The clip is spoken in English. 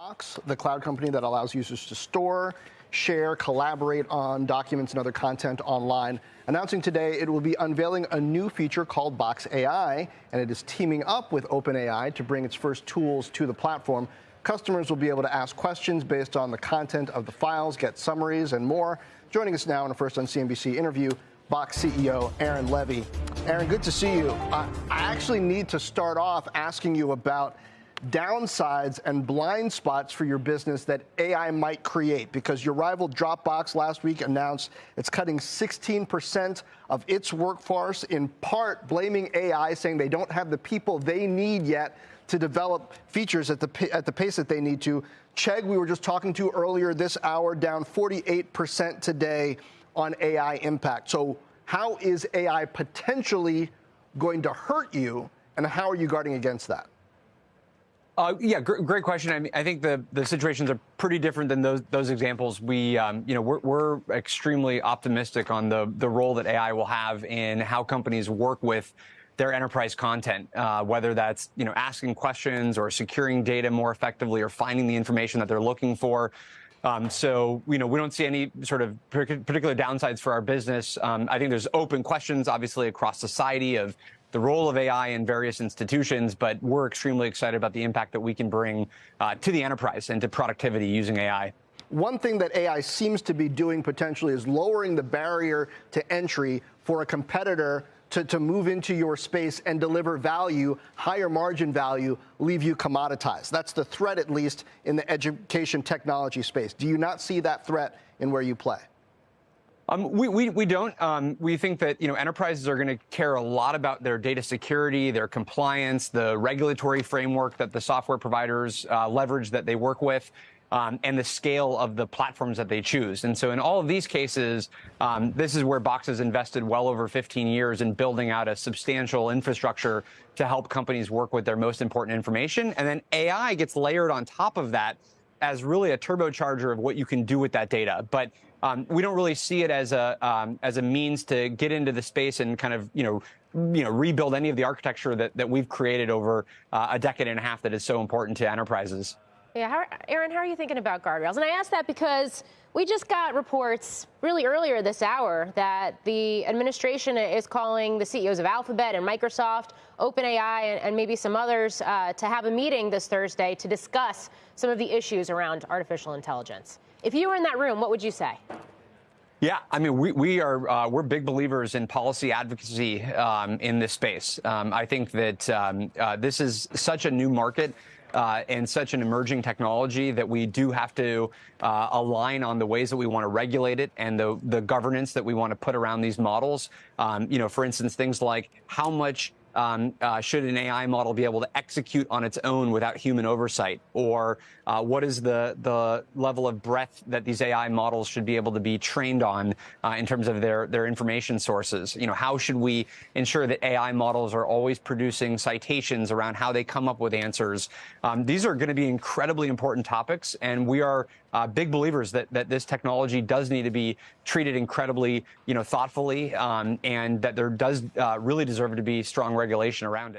Box, the cloud company that allows users to store, share, collaborate on documents and other content online. Announcing today it will be unveiling a new feature called Box AI, and it is teaming up with OpenAI to bring its first tools to the platform. Customers will be able to ask questions based on the content of the files, get summaries, and more. Joining us now in a first on CNBC interview, Box CEO Aaron Levie. Aaron, good to see you. I actually need to start off asking you about downsides and blind spots for your business that AI might create? Because your rival Dropbox last week announced it's cutting 16% of its workforce, in part blaming AI, saying they don't have the people they need yet to develop features at the, at the pace that they need to. Chegg, we were just talking to earlier this hour, down 48% today on AI impact. So, how is AI potentially going to hurt you, and how are you guarding against that? Uh, yeah, gr great question. I, mean, I think the, the situations are pretty different than those those examples. We, um, you know, we're, we're extremely optimistic on the the role that AI will have in how companies work with their enterprise content, uh, whether that's you know asking questions or securing data more effectively or finding the information that they're looking for. Um, so, you know, we don't see any sort of particular downsides for our business. Um, I think there's open questions, obviously, across society of the role of AI in various institutions, but we're extremely excited about the impact that we can bring uh, to the enterprise and to productivity using AI. One thing that AI seems to be doing potentially is lowering the barrier to entry for a competitor to, to move into your space and deliver value, higher margin value, leave you commoditized. That's the threat, at least, in the education technology space. Do you not see that threat in where you play? Um, we, we, we don't. Um, we think that you know enterprises are going to care a lot about their data security, their compliance, the regulatory framework that the software providers uh, leverage that they work with. Um, and the scale of the platforms that they choose. And so in all of these cases, um, this is where Box has invested well over 15 years in building out a substantial infrastructure to help companies work with their most important information. And then AI gets layered on top of that as really a turbocharger of what you can do with that data. But um, we don't really see it as a um, as a means to get into the space and kind of you know you know rebuild any of the architecture that, that we've created over uh, a decade and a half that is so important to enterprises. Yeah, how, Aaron, how are you thinking about guardrails? And I ask that because we just got reports really earlier this hour that the administration is calling the CEOs of Alphabet and Microsoft, OpenAI, and, and maybe some others uh, to have a meeting this Thursday to discuss some of the issues around artificial intelligence. If you were in that room, what would you say? Yeah, I mean, we, we are uh, we're big believers in policy advocacy um, in this space. Um, I think that um, uh, this is such a new market. Uh, and such an emerging technology that we do have to uh, align on the ways that we want to regulate it and the, the governance that we want to put around these models. Um, you know, for instance, things like how much um, uh, should an AI model be able to execute on its own without human oversight? Or uh, what is the, the level of breadth that these AI models should be able to be trained on uh, in terms of their, their information sources? You know, how should we ensure that AI models are always producing citations around how they come up with answers? Um, these are going to be incredibly important topics, and we are uh, big believers that, that this technology does need to be treated incredibly, you know, thoughtfully, um, and that there does uh, really deserve to be strong regulation around it.